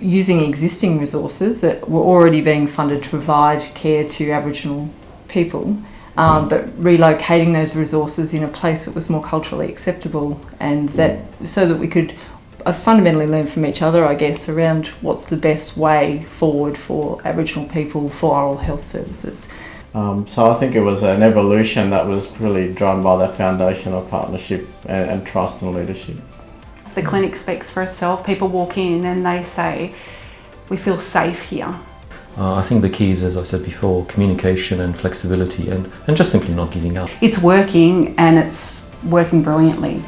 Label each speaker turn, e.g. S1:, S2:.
S1: using existing resources that were already being funded to provide care to Aboriginal people, um, but relocating those resources in a place that was more culturally acceptable and that so that we could uh, fundamentally learn from each other, I guess, around what's the best way forward for Aboriginal people for oral health services.
S2: Um, so I think it was an evolution that was really driven by that foundation of partnership and, and trust and leadership.
S3: The clinic speaks for itself. People walk in and they say, we feel safe here.
S4: Uh, I think the key is, as I said before, communication and flexibility and, and just simply not giving up.
S3: It's working and it's working brilliantly.